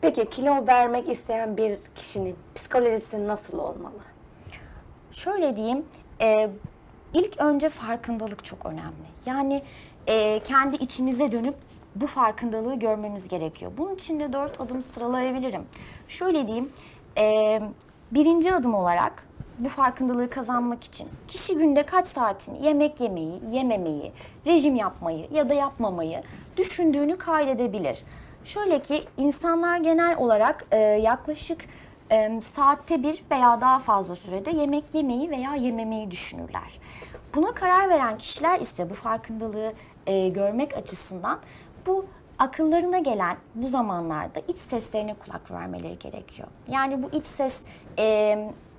Peki kilo vermek isteyen bir kişinin psikolojisi nasıl olmalı? Şöyle diyeyim, e, ilk önce farkındalık çok önemli. Yani e, kendi içimize dönüp bu farkındalığı görmemiz gerekiyor. Bunun için de dört adım sıralayabilirim. Şöyle diyeyim, e, birinci adım olarak bu farkındalığı kazanmak için kişi günde kaç saatini yemek yemeyi, yememeyi, rejim yapmayı ya da yapmamayı düşündüğünü kaydedebilir. Şöyle ki insanlar genel olarak e, yaklaşık e, saatte bir veya daha fazla sürede yemek yemeyi veya yememeyi düşünürler. Buna karar veren kişiler ise bu farkındalığı e, görmek açısından bu akıllarına gelen bu zamanlarda iç seslerine kulak vermeleri gerekiyor. Yani bu iç ses e,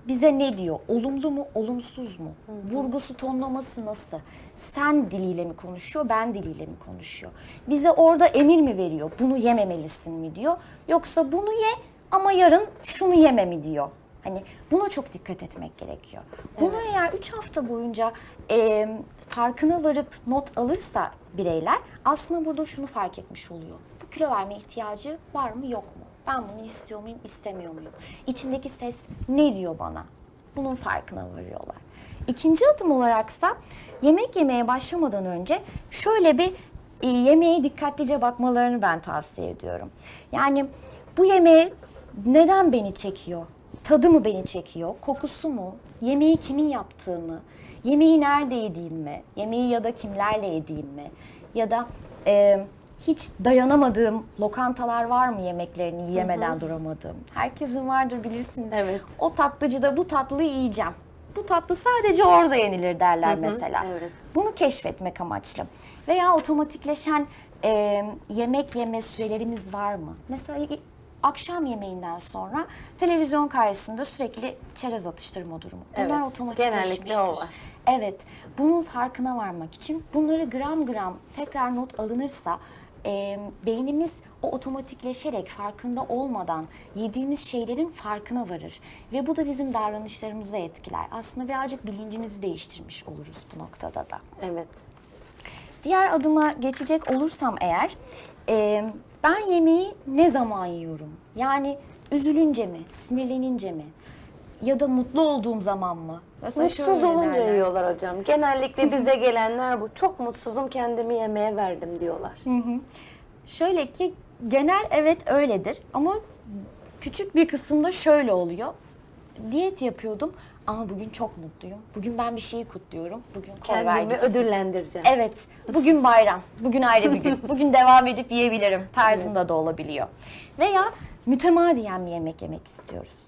bize ne diyor? Olumlu mu, olumsuz mu? Vurgusu, tonlaması nasıl? Sen diliyle mi konuşuyor, ben diliyle mi konuşuyor? Bize orada emir mi veriyor? Bunu yememelisin mi diyor? Yoksa bunu ye ama yarın şunu yeme mi diyor? Hani buna çok dikkat etmek gerekiyor. Bunu eğer 3 hafta boyunca e, farkına varıp not alırsa bireyler aslında burada şunu fark etmiş oluyor. Bu kilo verme ihtiyacı var mı yok mu? Ben bunu istiyor muyum, istemiyor muyum? İçimdeki ses ne diyor bana? Bunun farkına varıyorlar. İkinci adım olaraksa yemek yemeye başlamadan önce şöyle bir e, yemeğe dikkatlice bakmalarını ben tavsiye ediyorum. Yani bu yemeğe neden beni çekiyor? Tadı mı beni çekiyor? Kokusu mu? Yemeği kimin yaptığı mı? Yemeği nerede yediğim mi? Yemeği ya da kimlerle yediğim mi? Ya da e, hiç dayanamadığım lokantalar var mı yemeklerini yiyemeden duramadığım? Herkesin vardır bilirsiniz. Evet. O tatlıcıda bu tatlıyı yiyeceğim. Bu tatlı sadece orada yenilir derler mesela. evet. Bunu keşfetmek amaçlı. Veya otomatikleşen e, yemek yeme sürelerimiz var mı? Mesela akşam yemeğinden sonra televizyon karşısında sürekli çerez atıştırma durumu. Bunlar Evet, otomatikleşmiştir. Evet, bunun farkına varmak için bunları gram gram tekrar not alınırsa e, beynimiz o otomatikleşerek farkında olmadan yediğimiz şeylerin farkına varır. Ve bu da bizim davranışlarımızı etkiler. Aslında birazcık bilincimizi değiştirmiş oluruz bu noktada da. Evet. Diğer adıma geçecek olursam eğer, e, ben yemeği ne zaman yiyorum? Yani üzülünce mi, sinirlenince mi? Ya da mutlu olduğum zaman mı? Mesela Mutsuz şöyle olunca derler. yiyorlar hocam. Genellikle bize gelenler bu. Çok mutsuzum kendimi yemeğe verdim diyorlar. Şöyle ki genel evet öyledir ama küçük bir kısımda şöyle oluyor. Diyet yapıyordum ama bugün çok mutluyum. Bugün ben bir şeyi kutluyorum. Bugün koy ver Kendimi ödüllendireceğim. Evet, bugün bayram, bugün ayrı bir gün, bugün devam edip yiyebilirim tarzında da olabiliyor. Veya mütemadiyen bir yemek yemek istiyoruz.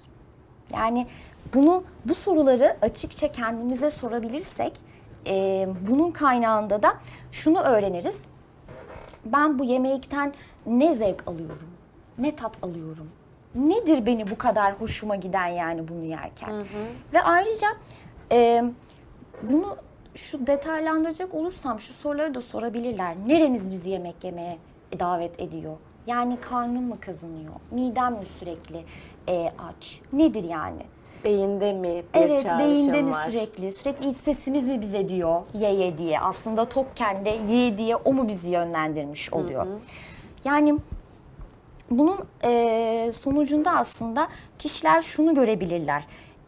Yani bunu, bu soruları açıkça kendimize sorabilirsek, e, bunun kaynağında da şunu öğreniriz. Ben bu yemekten ne zevk alıyorum, ne tat alıyorum, nedir beni bu kadar hoşuma giden yani bunu yerken. Ve ayrıca e, bunu şu detaylandıracak olursam şu soruları da sorabilirler. Neremiz bizi yemek yemeye davet ediyor? Yani karnım mı kazınıyor? Midem mi sürekli e, aç? Nedir yani? Beyinde mi bir Evet, beyinde mi var? sürekli? Sürekli iç sesimiz mi bize diyor ye ye diye. Aslında tokken de ye diye o mu bizi yönlendirmiş oluyor? Yani bunun e, sonucunda aslında kişiler şunu görebilirler.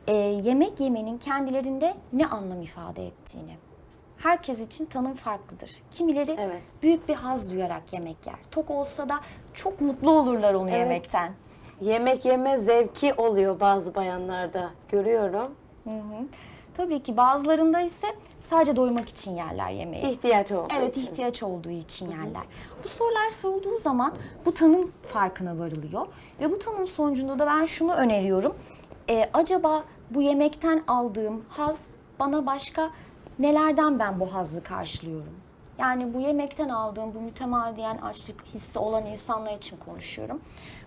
E, yemek yemenin kendilerinde ne anlam ifade ettiğini. Herkes için tanım farklıdır. Kimileri Evet. büyük bir haz duyarak yemek yer. Tok olsa da çok mutlu olurlar onu Evet. yemekten. Yemek yeme zevki oluyor bazı bayanlarda. Görüyorum. Hı hı. Tabii ki bazılarında ise sadece doymak için yerler yemeği. İhtiyaç olduğu Evet için. ihtiyaç olduğu için yerler. Bu sorular sorulduğu zaman bu tanım farkına varılıyor. Ve bu tanım sonucunda da ben şunu öneriyorum. Ee, acaba bu yemekten aldığım haz bana başka nelerden ben bu hazzı karşılıyorum? Yani bu yemekten aldığım bu mütemadiyen açlık hissi olan insanlar için konuşuyorum.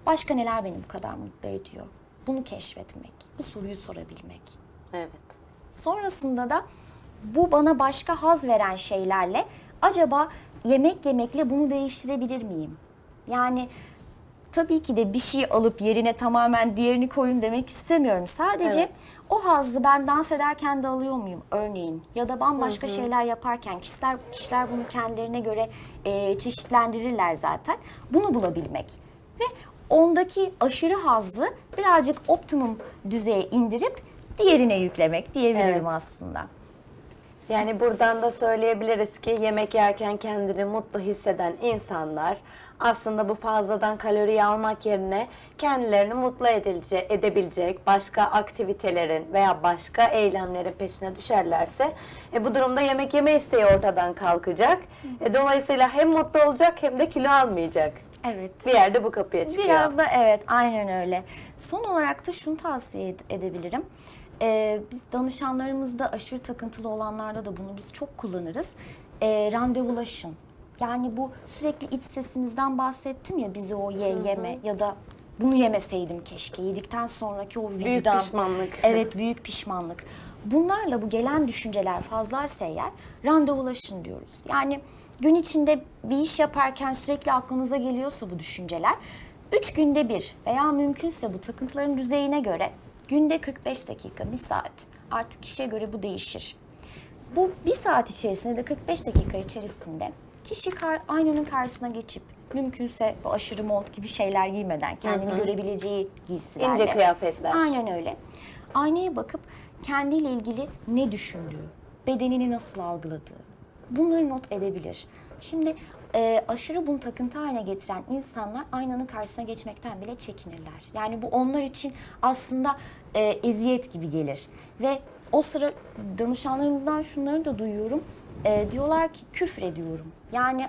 Başka neler beni bu kadar mutlu ediyor? Bunu keşfetmek, bu soruyu sorabilmek. Evet. Sonrasında da bu bana başka haz veren şeylerle acaba yemek yemekle bunu değiştirebilir miyim? Yani tabii ki de bir şey alıp yerine tamamen diğerini koyun demek istemiyorum. Sadece Evet. o hazzı ben dans ederken de alıyor muyum örneğin? Ya da bambaşka şeyler yaparken kişiler kişiler bunu kendilerine göre e, çeşitlendirirler zaten. Bunu bulabilmek ve ondaki aşırı hazzı birazcık optimum düzeye indirip diğerine yüklemek diyebilirim Evet. aslında. Yani buradan da söyleyebiliriz ki yemek yerken kendini mutlu hisseden insanlar aslında bu fazladan kaloriyi almak yerine kendilerini mutlu edilecek, edebilecek başka aktivitelerin veya başka eylemlerin peşine düşerlerse e, bu durumda yemek yeme isteği ortadan kalkacak. E, dolayısıyla hem mutlu olacak hem de kilo almayacak. Evet. Bir yerde bu kapıya çıkıyor. Biraz da evet aynen öyle. Son olarak da şunu tavsiye ed- edebilirim. Ee, biz danışanlarımızda aşırı takıntılı olanlarda da bunu biz çok kullanırız. Ee, randevulaşın. Yani bu sürekli iç sesimizden bahsettim ya bizi o ye yeme ya da bunu yemeseydim keşke. Yedikten sonraki o vicdan. pişmanlık. Evet büyük pişmanlık. Bunlarla bu gelen düşünceler fazlaysa eğer randevulaşın diyoruz. Yani gün içinde bir iş yaparken sürekli aklınıza geliyorsa bu düşünceler, üç günde bir veya mümkünse bu takıntıların düzeyine göre günde 45 dakika, bir saat artık kişiye göre bu değişir. Bu bir saat içerisinde de 45 dakika içerisinde kişi kar, aynanın karşısına geçip mümkünse bu aşırı mont gibi şeyler giymeden kendini görebileceği giysilerle. İnce kıyafetler. Aynen öyle. Aynaya bakıp kendiyle ilgili ne düşündüğü, bedenini nasıl algıladığı bunları not edebilir. Şimdi e, aşırı bunu takıntı haline getiren insanlar aynanın karşısına geçmekten bile çekinirler. Yani bu onlar için aslında e, eziyet gibi gelir. Ve o sıra danışanlarımızdan şunları da duyuyorum. E, diyorlar ki küfür ediyorum. Yani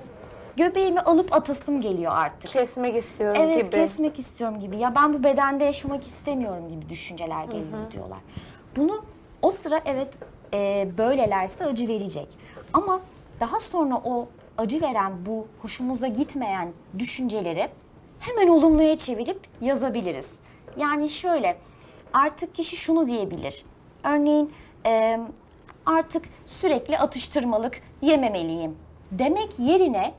göbeğimi alıp atasım geliyor artık. Kesmek istiyorum Evet gibi. kesmek istiyorum gibi. Ya ben bu bedende yaşamak istemiyorum gibi düşünceler geliyor diyorlar. Bunu o sıra evet e, böylelerse acı verecek. Ama daha sonra o acı veren bu hoşumuza gitmeyen düşünceleri hemen olumluya çevirip yazabiliriz. Yani şöyle artık kişi şunu diyebilir. Örneğin e, artık sürekli atıştırmalık yememeliyim demek yerine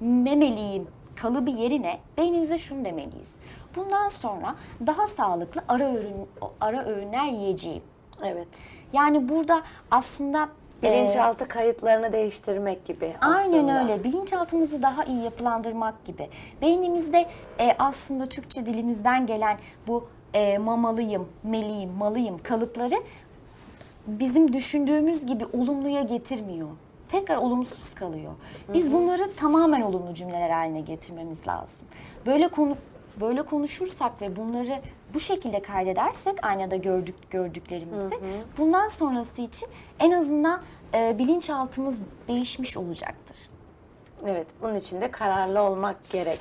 memeliyim kalıbı yerine beynimize şunu demeliyiz. Bundan sonra daha sağlıklı ara öğün ara öğünler yiyeceğim. Evet. Yani burada aslında e, Bilinçaltı kayıtlarını değiştirmek gibi aslında. Aynen öyle. Bilinçaltımızı daha iyi yapılandırmak gibi. Beynimizde e, aslında Türkçe dilimizden gelen bu e, mamalıyım, meliyim, malıyım kalıpları bizim düşündüğümüz gibi olumluya getirmiyor. Tekrar olumsuz kalıyor. Biz bunları tamamen olumlu cümleler haline getirmemiz lazım. Böyle konu böyle konuşursak ve bunları bu şekilde kaydedersek aynada gördük gördüklerimizi bundan sonrası için en azından e, bilinçaltımız değişmiş olacaktır. Evet, bunun için de kararlı olmak gerek.